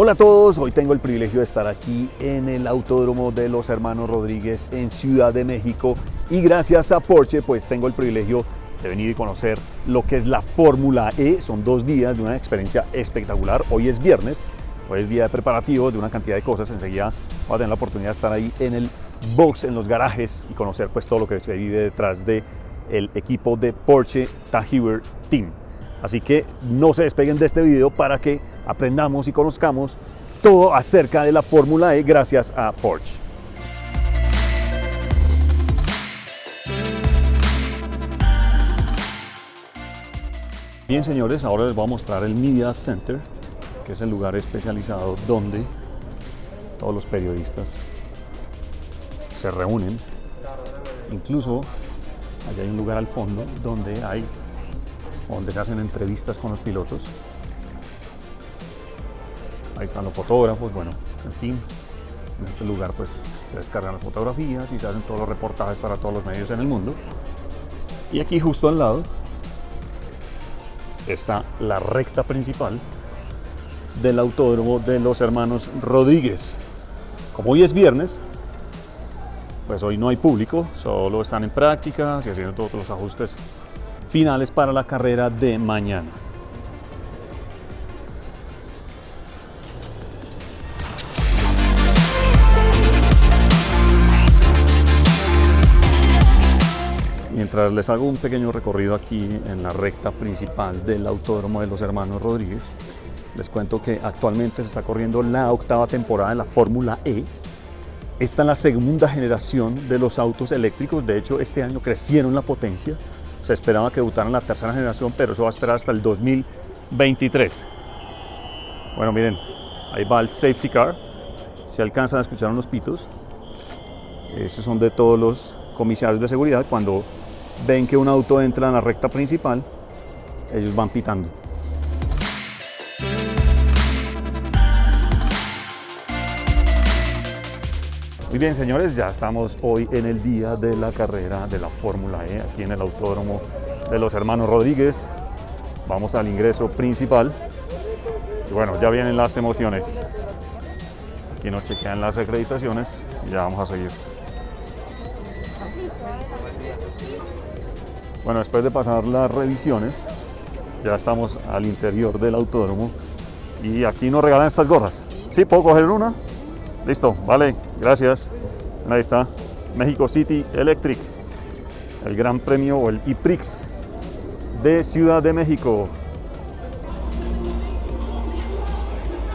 Hola a todos, hoy tengo el privilegio de estar aquí en el Autódromo de los Hermanos Rodríguez en Ciudad de México y gracias a Porsche pues tengo el privilegio de venir y conocer lo que es la Fórmula E. Son dos días de una experiencia espectacular. Hoy es viernes, hoy es día de preparativo de una cantidad de cosas. Enseguida voy a tener la oportunidad de estar ahí en el box, en los garajes y conocer pues todo lo que se vive detrás de equipo de Porsche Tahiwer Team. Así que no se despeguen de este video para que aprendamos y conozcamos todo acerca de la Fórmula E gracias a Porsche. Bien señores, ahora les voy a mostrar el Media Center, que es el lugar especializado donde todos los periodistas se reúnen. Incluso allá hay un lugar al fondo donde hay donde se hacen entrevistas con los pilotos. Ahí están los fotógrafos, bueno, en fin, en este lugar pues se descargan las fotografías y se hacen todos los reportajes para todos los medios en el mundo. Y aquí justo al lado está la recta principal del autódromo de los hermanos Rodríguez. Como hoy es viernes, pues hoy no hay público, solo están en prácticas y haciendo todos los ajustes finales para la carrera de mañana. Mientras les hago un pequeño recorrido aquí en la recta principal del Autódromo de los Hermanos Rodríguez, les cuento que actualmente se está corriendo la octava temporada de la Fórmula E. Esta es la segunda generación de los autos eléctricos, de hecho este año crecieron la potencia, se esperaba que debutaran la tercera generación, pero eso va a esperar hasta el 2023. Bueno, miren, ahí va el safety car. Se alcanzan a escuchar unos pitos. Esos son de todos los comisarios de seguridad. Cuando ven que un auto entra en la recta principal, ellos van pitando. Muy bien, señores, ya estamos hoy en el día de la carrera de la Fórmula E, aquí en el Autódromo de los Hermanos Rodríguez. Vamos al ingreso principal. Y bueno, ya vienen las emociones. Aquí nos chequean las acreditaciones y ya vamos a seguir. Bueno, después de pasar las revisiones, ya estamos al interior del autódromo y aquí nos regalan estas gorras. ¿Sí? ¿Puedo coger una? Listo, vale, gracias. Ahí está, México City Electric, el gran premio o el IPRIX de Ciudad de México.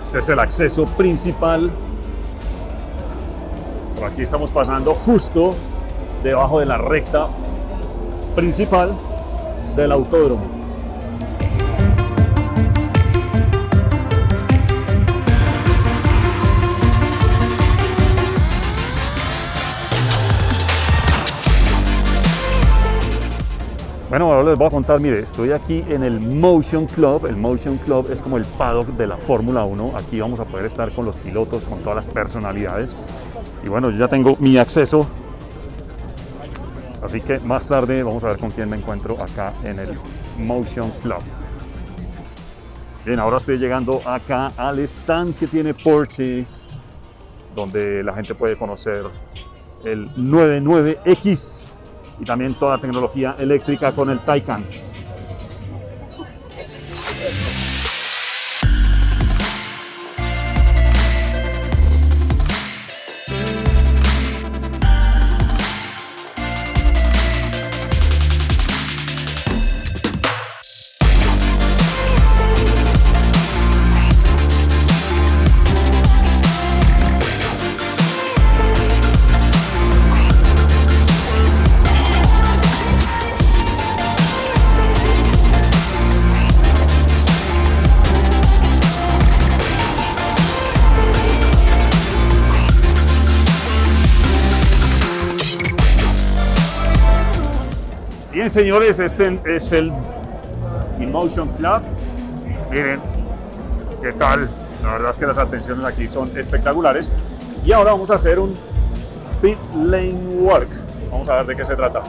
Este es el acceso principal. Por aquí estamos pasando justo debajo de la recta principal del autódromo. Bueno, ahora les voy a contar, mire, estoy aquí en el Motion Club. El Motion Club es como el paddock de la Fórmula 1. Aquí vamos a poder estar con los pilotos, con todas las personalidades. Y bueno, yo ya tengo mi acceso. Así que más tarde vamos a ver con quién me encuentro acá en el Motion Club. Bien, ahora estoy llegando acá al stand que tiene Porsche, donde la gente puede conocer el 99X y también toda tecnología eléctrica con el Taycan. Señores, este es el Emotion Club. Miren, qué tal. La verdad es que las atenciones aquí son espectaculares. Y ahora vamos a hacer un pit lane work. Vamos a ver de qué se trata.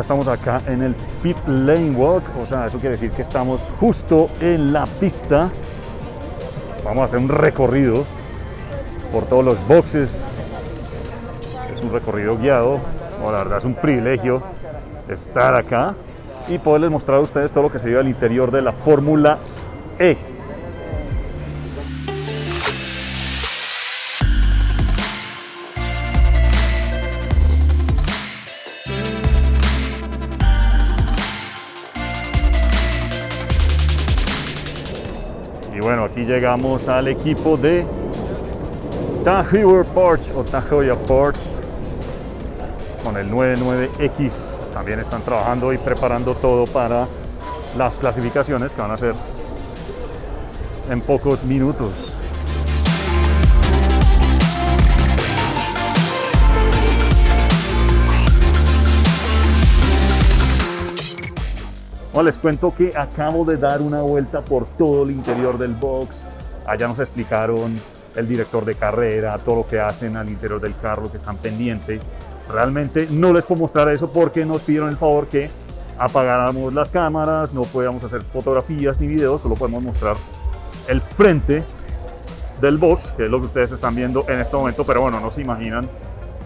Estamos acá en el pit lane walk, o sea, eso quiere decir que estamos justo en la pista. Vamos a hacer un recorrido por todos los boxes. Es un recorrido guiado. la verdad es un privilegio estar acá y poderles mostrar a ustedes todo lo que se vive al interior de la Fórmula E. Y bueno, aquí llegamos al equipo de Tahoe Porsche o Tahoe Porsche con el 99X. También están trabajando y preparando todo para las clasificaciones que van a ser en pocos minutos. Les cuento que acabo de dar una vuelta por todo el interior del box. Allá nos explicaron el director de carrera, todo lo que hacen al interior del carro, que están pendientes. Realmente no les puedo mostrar eso porque nos pidieron el favor que apagáramos las cámaras, no podíamos hacer fotografías ni videos, solo podemos mostrar el frente del box, que es lo que ustedes están viendo en este momento, pero bueno, no se imaginan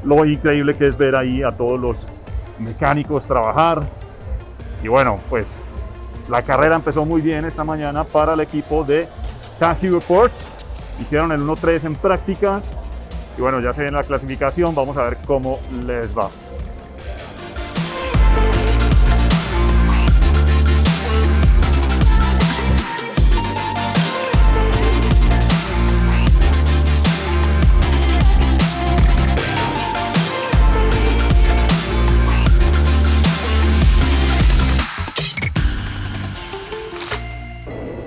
lo increíble que es ver ahí a todos los mecánicos trabajar. Y bueno, pues la carrera empezó muy bien esta mañana para el equipo de Tahoe Porsche. Hicieron el 1-3 en prácticas y bueno, ya se viene la clasificación, vamos a ver cómo les va.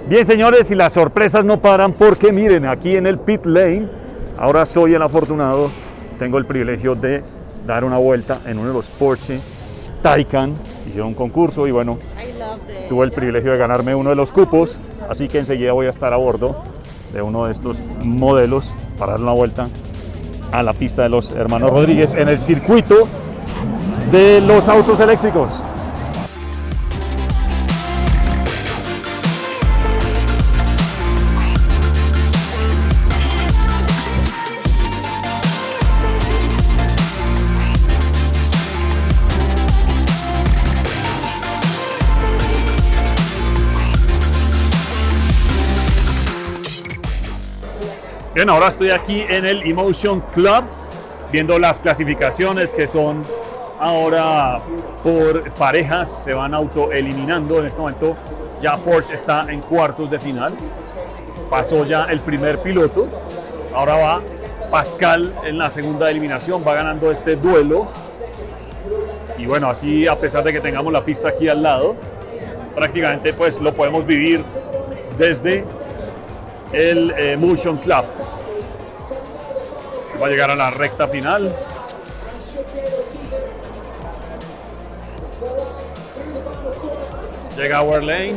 Bien señores, y las sorpresas no paran porque miren, aquí en el pit lane, ahora soy el afortunado, tengo el privilegio de dar una vuelta en uno de los Porsche Taycan, hicieron un concurso y bueno, tuve el privilegio de ganarme uno de los cupos, así que enseguida voy a estar a bordo de uno de estos modelos para dar una vuelta a la pista de los hermanos Rodríguez en el circuito de los autos eléctricos. Ahora estoy aquí en el Emotion Club viendo las clasificaciones que son ahora por parejas, se van autoeliminando. En este momento ya Porsche está en cuartos de final. Pasó ya el primer piloto. Ahora va Pascal en la segunda eliminación, va ganando este duelo. Y bueno, así a pesar de que tengamos la pista aquí al lado, prácticamente pues lo podemos vivir desde el eh, Club. Va a llegar a la recta final. Llega a Lane.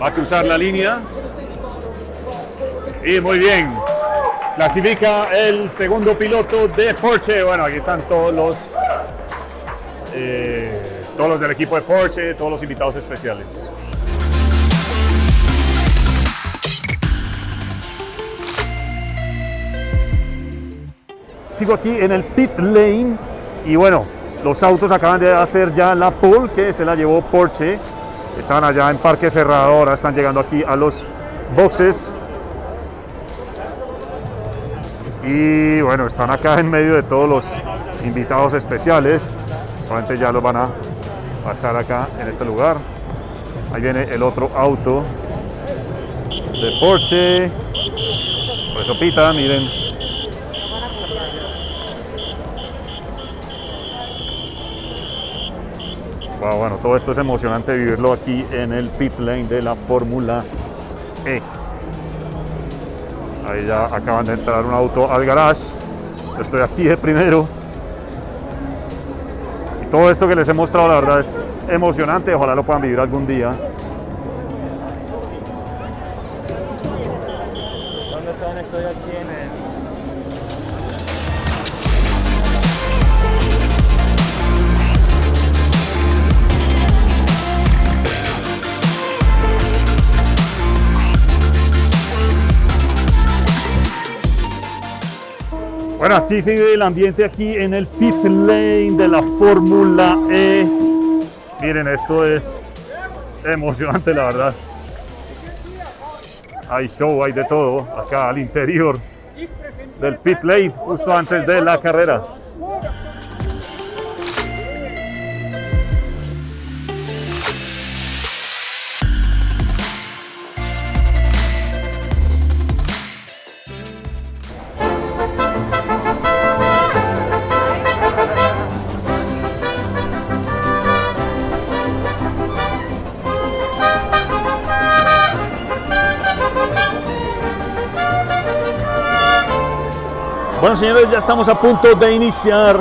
Va a cruzar la línea. Y muy bien. Clasifica el segundo piloto de Porsche. Bueno, aquí están todos los, eh, todos los del equipo de Porsche, todos los invitados especiales. Sigo aquí en el pit lane y bueno, los autos acaban de hacer ya la pole que se la llevó Porsche. Estaban allá en parque cerrado, ahora están llegando aquí a los boxes. Y bueno, están acá en medio de todos los invitados especiales. Probablemente ya los van a pasar acá en este lugar. Ahí viene el otro auto de Porsche. Por eso pita, miren, bueno, todo esto es emocionante vivirlo aquí en el pit lane de la Fórmula E. Ahí ya acaban de entrar un auto al garage. estoy aquí de primero. Y todo esto que les he mostrado, la verdad, es emocionante. Ojalá lo puedan vivir algún día. Bueno, así sigue el ambiente aquí en el pit lane de la Fórmula E. Miren, esto es emocionante, la verdad. Hay show, hay de todo acá al interior del pit lane, justo antes de la carrera. Bueno, señores, ya estamos a punto de iniciar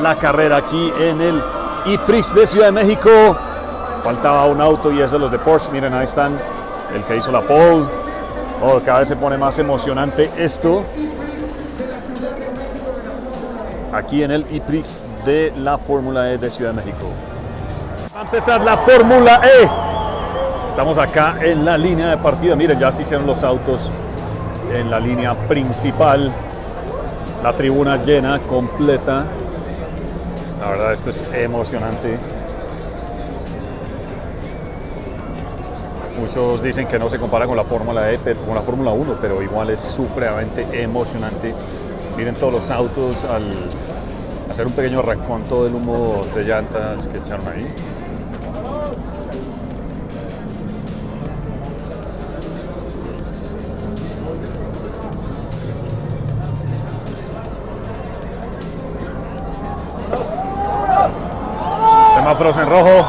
la carrera aquí en el IPRIX de Ciudad de México. Faltaba un auto y es de los de Porsche. Miren, ahí están el que hizo la pole. Oh, cada vez se pone más emocionante esto. Aquí en el IPRIX de la Fórmula E de Ciudad de México. Va a empezar la Fórmula E. Estamos acá en la línea de partida. Miren, ya se hicieron los autos en la línea principal la tribuna llena, completa. La verdad esto es emocionante. Muchos dicen que no se compara con la Fórmula E, con la Fórmula 1, pero igual es supremamente emocionante. Miren todos los autos al hacer un pequeño todo del humo de llantas que echaron ahí. En rojo.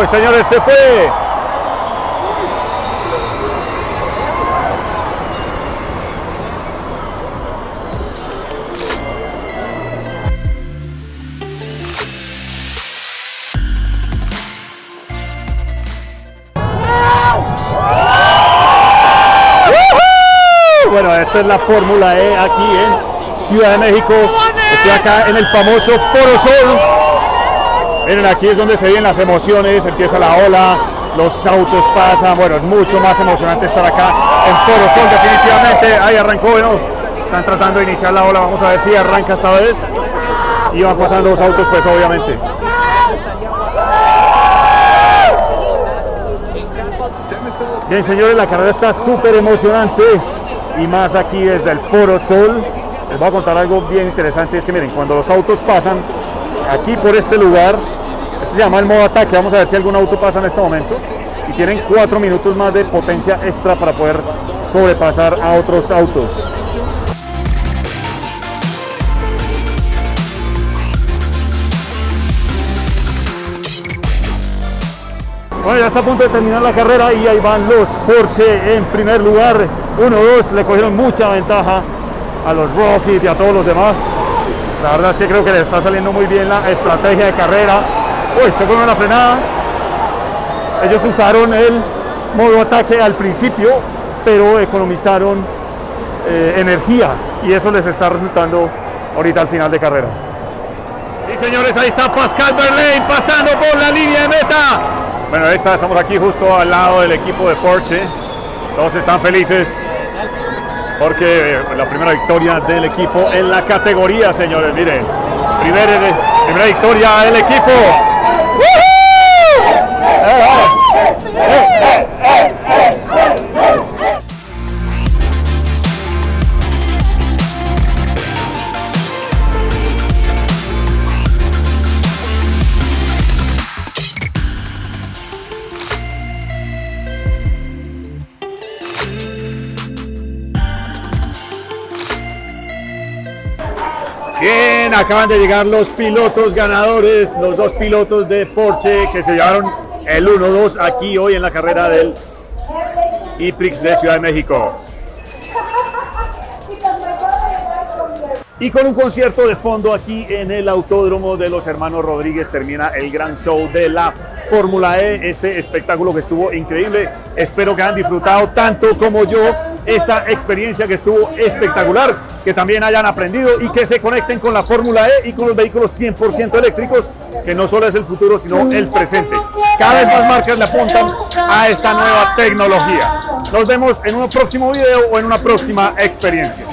Uy, señores, se fue. Bueno, esta es la Fórmula E aquí en Ciudad de México. Estoy acá en el famoso Foro Sol. Miren, aquí es donde se ven las emociones, empieza la ola, los autos pasan, bueno, es mucho más emocionante estar acá en Foro Sol, definitivamente. Ahí arrancó, bueno, están tratando de iniciar la ola, vamos a ver si arranca esta vez. Y van pasando los autos, pues obviamente. Bien, señores, la carrera está súper emocionante y más aquí desde el Foro Sol les voy a contar algo bien interesante, es que miren, cuando los autos pasan aquí por este lugar, este se llama el modo ataque, vamos a ver si algún auto pasa en este momento, y tienen cuatro minutos más de potencia extra para poder sobrepasar a otros autos. Bueno, ya está a punto de terminar la carrera y ahí van los Porsche en primer lugar. 1-2, le cogieron mucha ventaja a los Rockies y a todos los demás. La verdad es que creo que le está saliendo muy bien la estrategia de carrera. Uy, se fue la frenada. Ellos usaron el modo ataque al principio, pero economizaron eh, energía y eso les está resultando ahorita al final de carrera. Sí, señores, ahí está Pascal Berlain pasando por la línea de meta. Bueno, ahí está, estamos aquí justo al lado del equipo de Porsche. Todos están felices porque la primera victoria del equipo en la categoría, señores. Miren, primera, primera victoria del equipo. Acaban de llegar los pilotos ganadores, los dos pilotos de Porsche que se llevaron el 1-2 aquí hoy en la carrera del IPRIX de Ciudad de México. Y con un concierto de fondo aquí en el Autódromo de los Hermanos Rodríguez termina el gran show de la Fórmula E, este espectáculo que estuvo increíble. Espero que hayan disfrutado tanto como yo esta experiencia que estuvo espectacular, que también hayan aprendido y que se conecten con la Fórmula E y con los vehículos 100% eléctricos que no solo es el futuro, sino el presente. Cada vez más marcas le apuntan a esta nueva tecnología. Nos vemos en un próximo video o en una próxima experiencia.